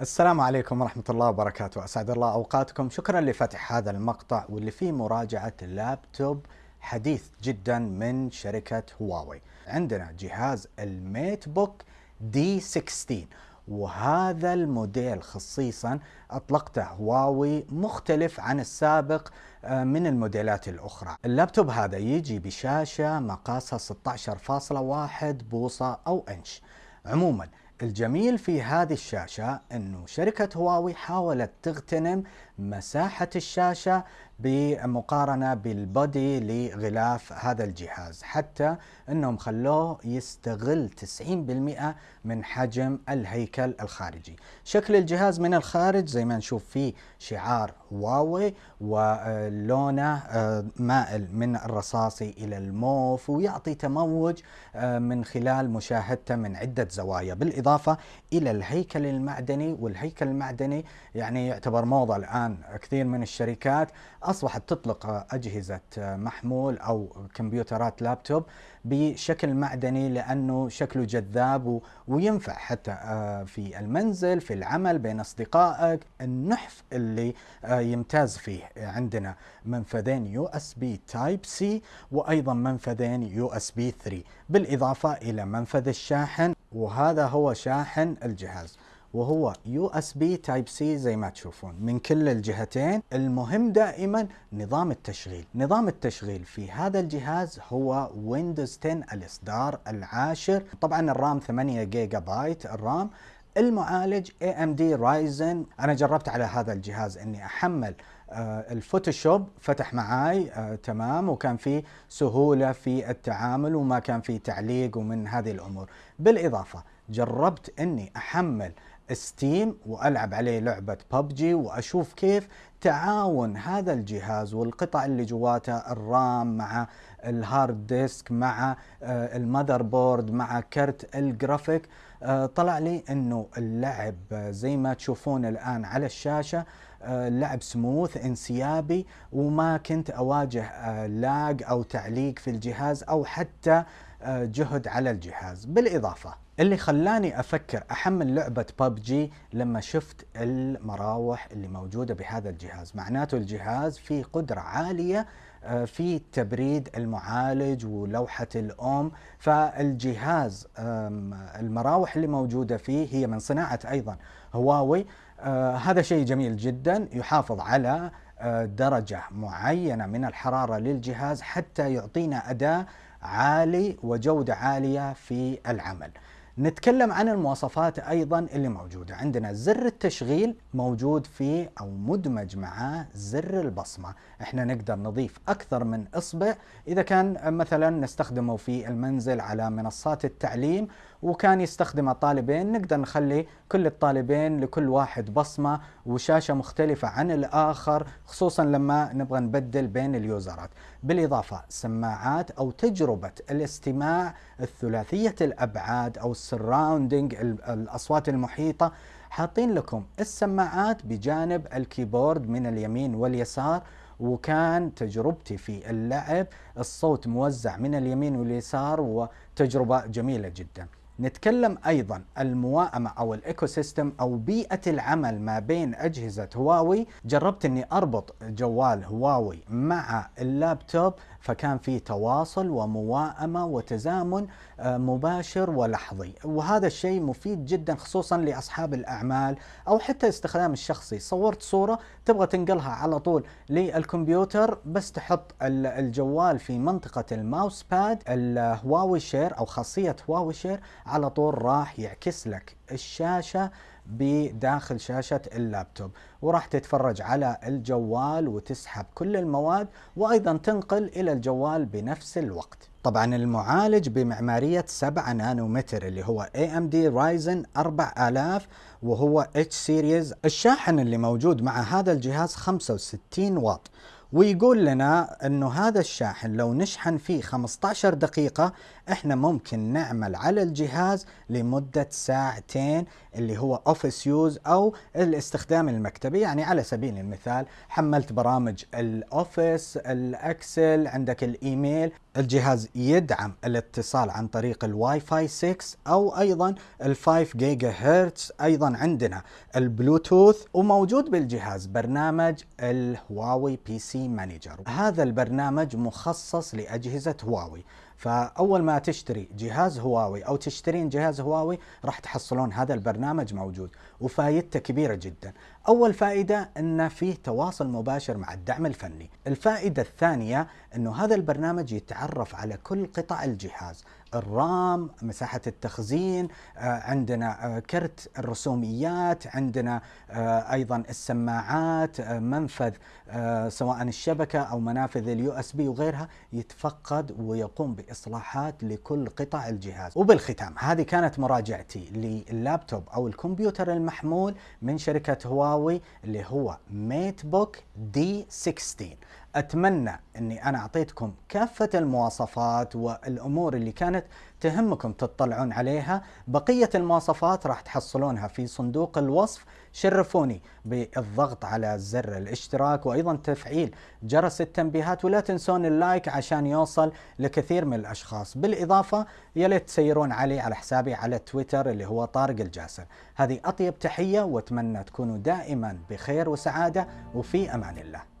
السلام عليكم ورحمة الله وبركاته. أسعد الله أوقاتكم. شكرا لفتح هذا المقطع واللي فيه مراجعة لابتوب حديث جدا من شركة هواوي. عندنا جهاز ال MateBook D 16 وهذا الموديل خصيصا أطلقته هواوي مختلف عن السابق آه، من الموديلات الأخرى. اللابتوب هذا يجي بشاشة مقاسها 16.1 بوصة أو إنش. عموما الجميل في هذه الشاشة أنه شركة هواوي حاولت تغتنم مساحة الشاشة بمقارنة بالبودي لغلاف هذا الجهاز حتى أنهم خلوه يستغل 90% من حجم الهيكل الخارجي. شكل الجهاز من الخارج زي ما نشوف فيه شعار هواوي ولونه آه، مائل من الرصاصي إلى الموف ويعطي تموج آه، من خلال مشاهدته من عدة زوايا. بالإضافة إلى الهيكل المعدني والهيكل المعدني يعني يعتبر موضة الآن كثير من الشركات أصبحت تطلق أجهزة محمول أو كمبيوترات لابتوب بشكل معدني لأنه شكله جذاب وينفع حتى آه، في المنزل في العمل بين أصدقائك. النحف اللي آه، يمتاز فيه عندنا منفذين USB Type-C وأيضا منفذين USB 3 بالإضافة إلى منفذ الشاحن وهذا هو شاحن الجهاز. وهو USB Type-C زي ما تشوفون من كل الجهتين المهم دائما نظام التشغيل. نظام التشغيل في هذا الجهاز هو Windows 10 الإصدار العاشر طبعا ال RAM 8 جيجا بايت ال RAM المعالج AMD Ryzen. أنا جربت على هذا الجهاز إني أحمل آه ال Photoshop فتح معاي آه تمام وكان في سهولة في التعامل وما كان في تعليق ومن هذه الأمور. بالإضافة جربت إني أحمل Steam وألعب عليه لعبة ببجي وأشوف كيف تعاون هذا الجهاز والقطع اللي جواته ال RAM مع ال hard disk مع آه، ال motherboard مع كرت الجرافيك. آه، طلع لي إنه اللعب زي ما تشوفون الآن على الشاشة اللعب آه، سموث انسيابي وما كنت أواجه لاج أو تعليق في الجهاز أو حتى جهد على الجهاز. بالإضافة اللي خلاني أفكر أحمل لعبة ببجي لما شفت المراوح اللي موجودة بهذا الجهاز. معناته الجهاز فيه قدرة عالية آه، في تبريد المعالج ولوحة الأم. فالجهاز المراوح اللي موجودة فيه هي من صناعة أيضا هواوي. آه، هذا شيء جميل جدا يحافظ على آه، درجة معينة من الحرارة للجهاز حتى يعطينا اداء عالي وجودة عالية في العمل. نتكلم عن المواصفات أيضا اللي موجودة. عندنا زر التشغيل موجود فيه أو مدمج معاه زر البصمة. إحنا نقدر نضيف أكثر من إصبع. إذا كان مثلا نستخدمه في المنزل على منصات التعليم وكان يستخدم الطالبين نقدر نخلي كل الطالبين لكل واحد بصمة وشاشة مختلفة عن الآخر خصوصا لما نبغى نبدل بين اليوزرات. بالإضافة سماعات أو تجربة الاستماع الثلاثية الأبعاد أو ال surrounding الأصوات المحيطة. حاطين لكم السماعات بجانب ال keyboard من اليمين واليسار وكان تجربتي في اللعب الصوت موزع من اليمين واليسار وتجربة جميلة جدا. نتكلم أيضا المواءمة أو ال ecosystem أو بيئة العمل ما بين أجهزة هواوي. جربت إني أربط جوال هواوي مع اللابتوب فكان في تواصل ومواءمة وتزامن آه، مباشر ولحظي. وهذا الشيء مفيد جدا خصوصا لأصحاب الأعمال أو حتى استخدام الشخصي. صورت صورة تبغى تنقلها على طول للكمبيوتر بس تحط الجوال في منطقة ال mouse pad ال Huawei Share أو خاصية Huawei Share على طول راح يعكس لك الشاشة بداخل شاشة اللابتوب وراح تتفرج على الجوال وتسحب كل المواد وأيضا تنقل إلى الجوال بنفس الوقت. طبعا المعالج بمعمارية 7 نانومتر اللي هو AMD Ryzen 4000 وهو H series. الشاحن اللي موجود مع هذا الجهاز 65 واط. ويقول لنا إنه هذا الشاحن لو نشحن فيه 15 دقيقة إحنا ممكن نعمل على الجهاز لمدة ساعتين اللي هو office use أو الاستخدام المكتبي. يعني على سبيل المثال حملت برامج ال Office ال Excel عندك الإيميل. الجهاز يدعم الاتصال عن طريق الواي فاي 6 أو أيضا ال 5 جيجا هرتز أيضا عندنا. البلوتوث وموجود بالجهاز. برنامج ال Huawei PC Manager هذا البرنامج مخصص لأجهزة هواوي. فأول ما تشتري جهاز هواوي أو تشترين جهاز هواوي راح تحصلون هذا البرنامج موجود وفائدته كبيرة جدا. أول فائدة انه فيه تواصل مباشر مع الدعم الفني. الفائدة الثانية إنه هذا البرنامج يتعرف على كل قطع الجهاز. ال RAM مساحة التخزين آه، عندنا آه، كرت الرسوميات عندنا آه، أيضا السماعات منفذ سواء الشبكة أو منافذ ال USB وغيرها يتفقد ويقوم بإصلاحات لكل قطع الجهاز. وبالختام هذه كانت مراجعتي لللابتوب أو الكمبيوتر المحمول من شركة هواوي اللي هو MateBook D 16 أتمنى إني أنا أعطيتكم كافة المواصفات والأمور اللي كانت تهمكم تطلعون عليها. بقية المواصفات راح تحصلونها في صندوق الوصف. شرفوني بالضغط على زر الاشتراك وأيضا تفعيل جرس التنبيهات. ولا تنسون اللايك عشان يوصل لكثير من الأشخاص. بالإضافة يا ليت تسيرون علي على حسابي على تويتر اللي هو طارق الجاسر. هذه أطيب تحية وأتمنى تكونوا دائما بخير وسعادة وفي أمان الله.